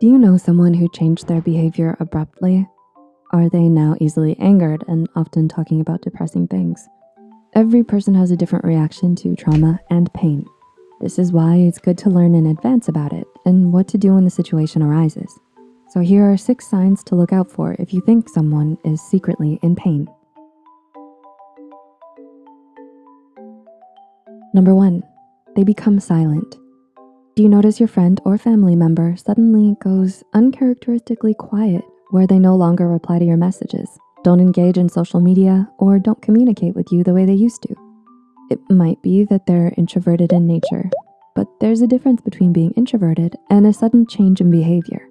Do you know someone who changed their behavior abruptly? Are they now easily angered and often talking about depressing things? Every person has a different reaction to trauma and pain. This is why it's good to learn in advance about it and what to do when the situation arises. So here are six signs to look out for if you think someone is secretly in pain. Number one, they become silent. Do you notice your friend or family member suddenly goes uncharacteristically quiet where they no longer reply to your messages, don't engage in social media, or don't communicate with you the way they used to? It might be that they're introverted in nature, but there's a difference between being introverted and a sudden change in behavior.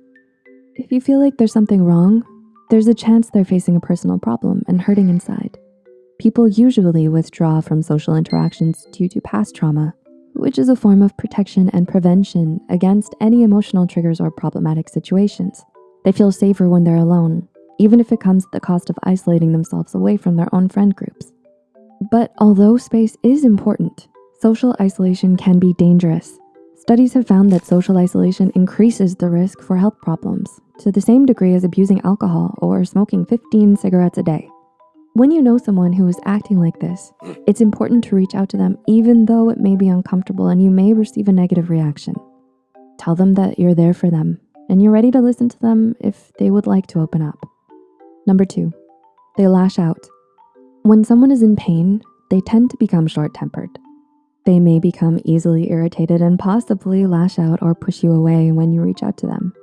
If you feel like there's something wrong, there's a chance they're facing a personal problem and hurting inside. People usually withdraw from social interactions due to past trauma, which is a form of protection and prevention against any emotional triggers or problematic situations. They feel safer when they're alone, even if it comes at the cost of isolating themselves away from their own friend groups. But although space is important, social isolation can be dangerous. Studies have found that social isolation increases the risk for health problems to the same degree as abusing alcohol or smoking 15 cigarettes a day. When you know someone who is acting like this, it's important to reach out to them even though it may be uncomfortable and you may receive a negative reaction. Tell them that you're there for them and you're ready to listen to them if they would like to open up. Number two, they lash out. When someone is in pain, they tend to become short-tempered. They may become easily irritated and possibly lash out or push you away when you reach out to them.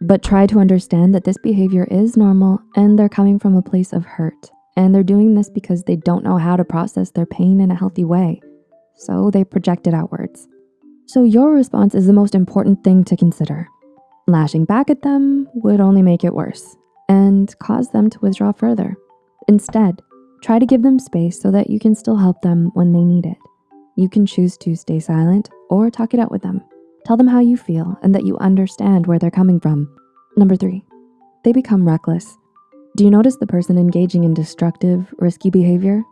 But try to understand that this behavior is normal and they're coming from a place of hurt. And they're doing this because they don't know how to process their pain in a healthy way. So they project it outwards. So your response is the most important thing to consider. Lashing back at them would only make it worse and cause them to withdraw further. Instead, try to give them space so that you can still help them when they need it. You can choose to stay silent or talk it out with them. Tell them how you feel and that you understand where they're coming from. Number three, they become reckless. Do you notice the person engaging in destructive, risky behavior?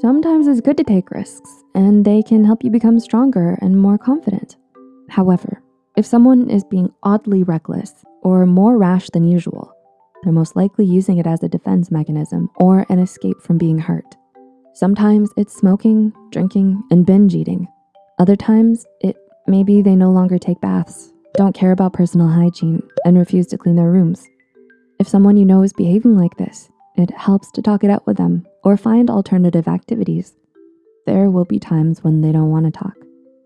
Sometimes it's good to take risks and they can help you become stronger and more confident. However, if someone is being oddly reckless or more rash than usual, they're most likely using it as a defense mechanism or an escape from being hurt. Sometimes it's smoking, drinking, and binge eating. Other times, it maybe they no longer take baths, don't care about personal hygiene, and refuse to clean their rooms. If someone you know is behaving like this, it helps to talk it out with them or find alternative activities. There will be times when they don't wanna talk.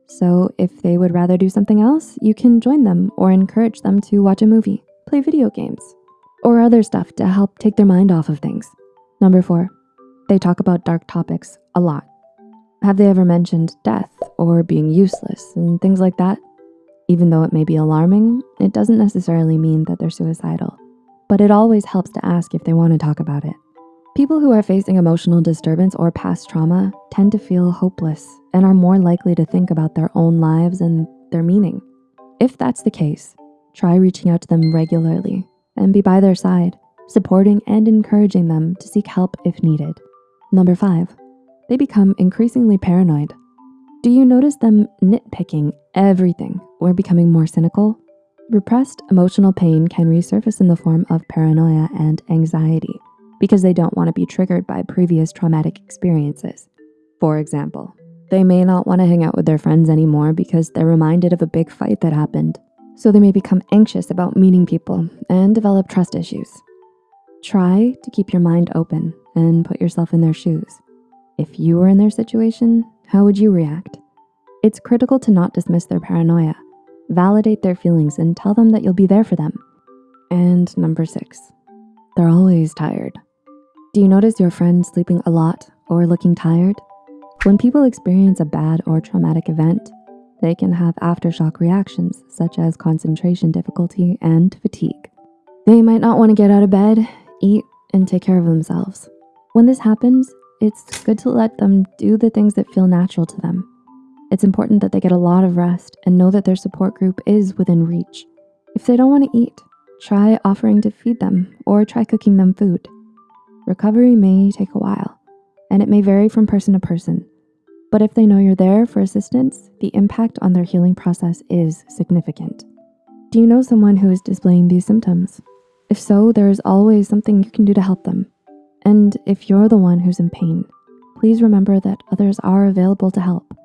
So if they would rather do something else, you can join them or encourage them to watch a movie, play video games, or other stuff to help take their mind off of things. Number four, they talk about dark topics a lot. Have they ever mentioned death or being useless and things like that? Even though it may be alarming, it doesn't necessarily mean that they're suicidal but it always helps to ask if they wanna talk about it. People who are facing emotional disturbance or past trauma tend to feel hopeless and are more likely to think about their own lives and their meaning. If that's the case, try reaching out to them regularly and be by their side, supporting and encouraging them to seek help if needed. Number five, they become increasingly paranoid. Do you notice them nitpicking everything or becoming more cynical? Repressed emotional pain can resurface in the form of paranoia and anxiety because they don't wanna be triggered by previous traumatic experiences. For example, they may not wanna hang out with their friends anymore because they're reminded of a big fight that happened. So they may become anxious about meeting people and develop trust issues. Try to keep your mind open and put yourself in their shoes. If you were in their situation, how would you react? It's critical to not dismiss their paranoia validate their feelings and tell them that you'll be there for them. And number six, they're always tired. Do you notice your friend sleeping a lot or looking tired? When people experience a bad or traumatic event, they can have aftershock reactions such as concentration difficulty and fatigue. They might not wanna get out of bed, eat, and take care of themselves. When this happens, it's good to let them do the things that feel natural to them it's important that they get a lot of rest and know that their support group is within reach. If they don't wanna eat, try offering to feed them or try cooking them food. Recovery may take a while and it may vary from person to person, but if they know you're there for assistance, the impact on their healing process is significant. Do you know someone who is displaying these symptoms? If so, there is always something you can do to help them. And if you're the one who's in pain, please remember that others are available to help.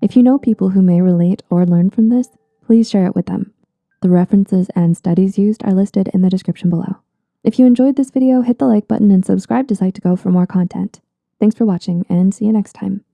If you know people who may relate or learn from this, please share it with them. The references and studies used are listed in the description below. If you enjoyed this video, hit the like button and subscribe to Psych2Go for more content. Thanks for watching and see you next time.